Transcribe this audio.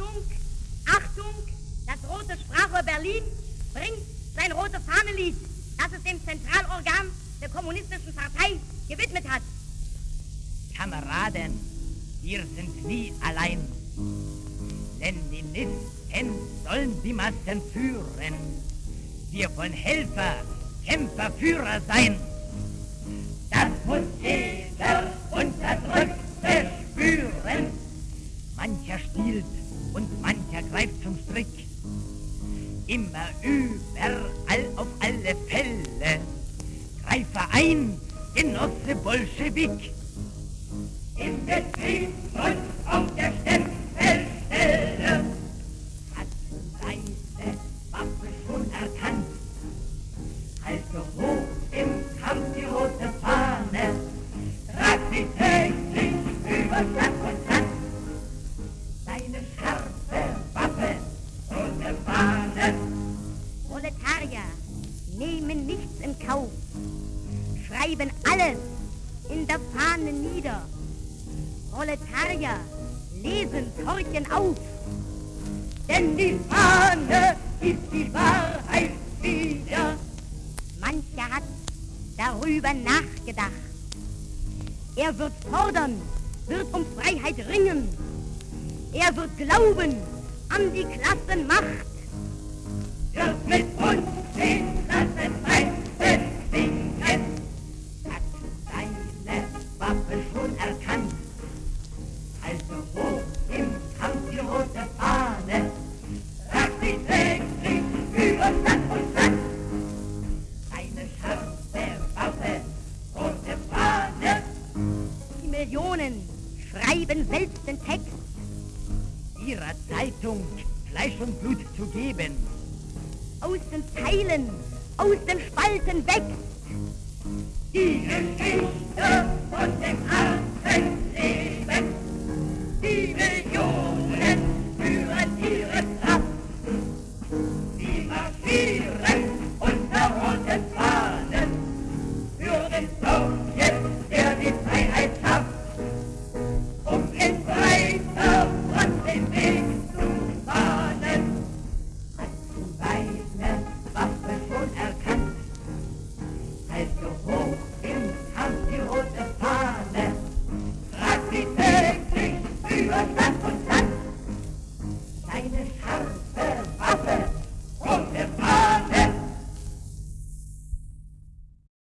Achtung, Achtung, das rote Sprachrohr Berlin bringt sein rote Fahnenlied, das es dem Zentralorgan der Kommunistischen Partei gewidmet hat. Kameraden, wir sind nie allein. Leninisten sollen die Massen führen. Wir wollen Helfer, Kämpfer, Führer sein. Das muss jeder Unterdrückte Immer überall auf alle Fälle. Greife ein, Genosse Bolschewik. Im Betrieb und Proletarier nehmen nichts in Kauf, schreiben alles in der Fahne nieder. Proletarier lesen, horchen auf, denn die Fahne ist die Wahrheit wieder. Mancher hat darüber nachgedacht. Er wird fordern, wird um Freiheit ringen. Er wird glauben an die Klassenmacht. Schreiben selbst den Text. ihrer Zeitung Fleisch und Blut zu geben. Aus den Zeilen, aus den Spalten wächst Die Armen